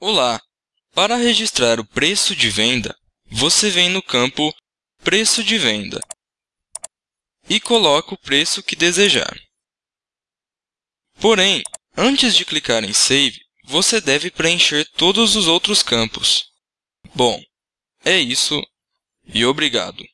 Olá! Para registrar o preço de venda, você vem no campo Preço de venda e coloca o preço que desejar. Porém, antes de clicar em Save, você deve preencher todos os outros campos. Bom, é isso e obrigado!